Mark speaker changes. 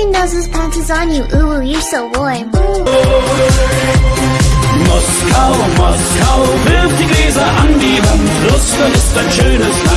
Speaker 1: Matching those panties on you, ooh, ooh you're so warm.
Speaker 2: Moskau, Moskau, wirf die Gläser an die Wand. Russland ist ein schönes Land.